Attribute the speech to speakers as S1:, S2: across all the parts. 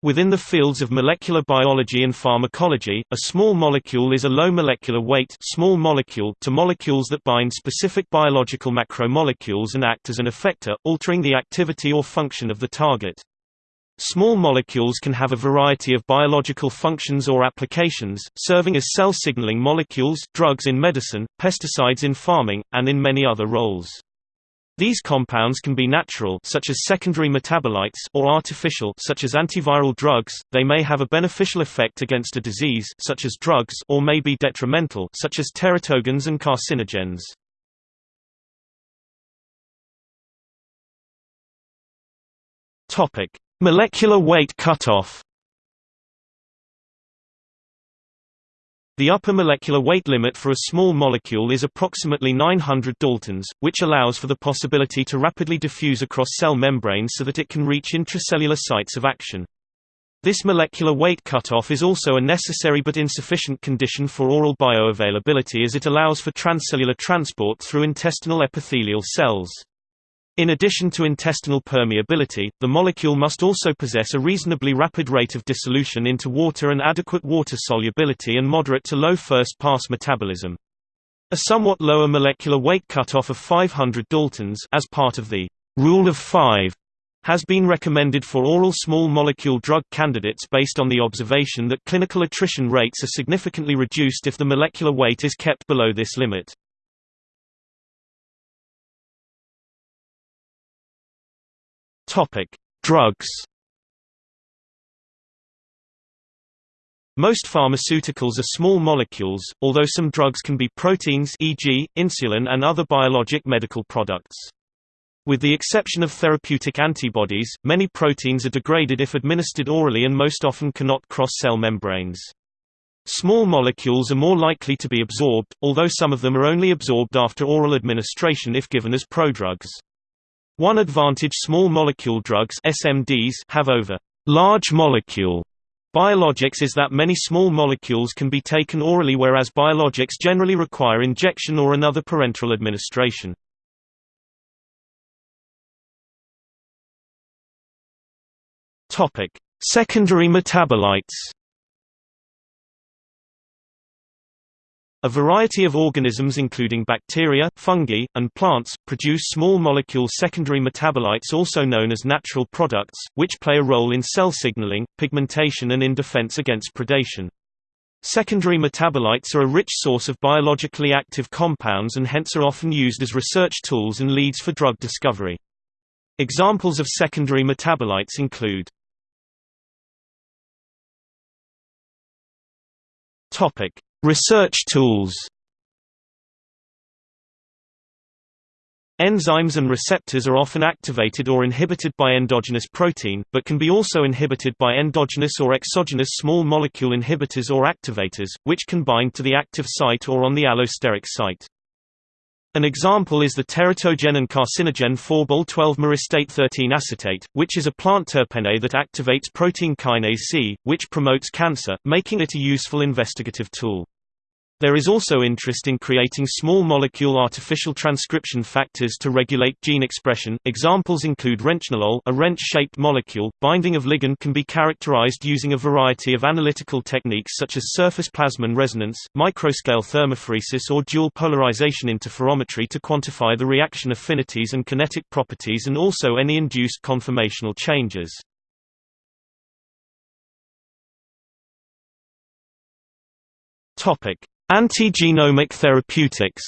S1: Within the fields of molecular biology and pharmacology, a small molecule is a low molecular weight small molecule to molecules that bind specific biological macromolecules and act as an effector, altering the activity or function of the target. Small molecules can have a variety of biological functions or applications, serving as cell signaling molecules, drugs in medicine, pesticides in farming, and in many other roles. These compounds can be natural such as secondary metabolites or artificial such as antiviral drugs. They may have a beneficial effect against a disease such as drugs or may be detrimental such as teratogens and carcinogens. Topic: Molecular weight cutoff. The upper molecular weight limit for a small molecule is approximately 900 daltons, which allows for the possibility to rapidly diffuse across cell membranes so that it can reach intracellular sites of action. This molecular weight cutoff is also a necessary but insufficient condition for oral bioavailability as it allows for transcellular transport through intestinal epithelial cells. In addition to intestinal permeability, the molecule must also possess a reasonably rapid rate of dissolution into water and adequate water solubility and moderate to low first-pass metabolism. A somewhat lower molecular weight cutoff of 500 daltons as part of the rule of 5 has been recommended for oral small molecule drug candidates based on the observation that clinical attrition rates are significantly reduced if the molecular weight is kept below this limit. Topic: Drugs. Most pharmaceuticals are small molecules, although some drugs can be proteins e.g., insulin and other biologic medical products. With the exception of therapeutic antibodies, many proteins are degraded if administered orally and most often cannot cross cell membranes. Small molecules are more likely to be absorbed, although some of them are only absorbed after oral administration if given as prodrugs. One advantage small molecule drugs SMDs have over large molecule biologics is that many small molecules can be taken orally whereas biologics generally require injection or another parenteral administration. Secondary metabolites A variety of organisms including bacteria, fungi, and plants, produce small molecule secondary metabolites also known as natural products, which play a role in cell signaling, pigmentation and in defense against predation. Secondary metabolites are a rich source of biologically active compounds and hence are often used as research tools and leads for drug discovery. Examples of secondary metabolites include Topic: Research tools Enzymes and receptors are often activated or inhibited by endogenous protein, but can be also inhibited by endogenous or exogenous small molecule inhibitors or activators, which can bind to the active site or on the allosteric site. An example is the teratogen and carcinogen phorbol-12-myristate 13 acetate, which is a plant terpene that activates protein kinase C, which promotes cancer, making it a useful investigative tool. There is also interest in creating small molecule artificial transcription factors to regulate gene expression. Examples include wrenchnolol, a wrench-shaped molecule. Binding of ligand can be characterized using a variety of analytical techniques such as surface plasmon resonance, microscale thermophoresis or dual polarization interferometry to quantify the reaction affinities and kinetic properties and also any induced conformational changes. Topic: Antigenomic therapeutics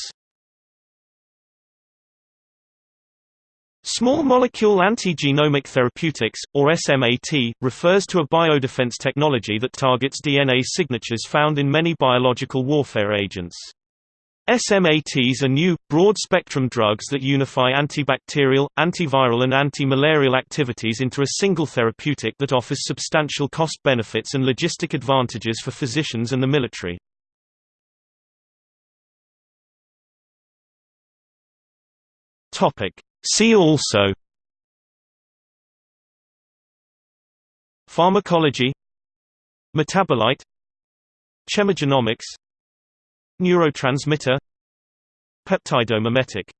S1: Small molecule antigenomic therapeutics, or SMAT, refers to a biodefense technology that targets DNA signatures found in many biological warfare agents. SMATs are new, broad-spectrum drugs that unify antibacterial, antiviral and anti-malarial activities into a single therapeutic that offers substantial cost benefits and logistic advantages for physicians and the military.
S2: Topic. See also
S1: Pharmacology Metabolite Chemogenomics Neurotransmitter Peptidomimetic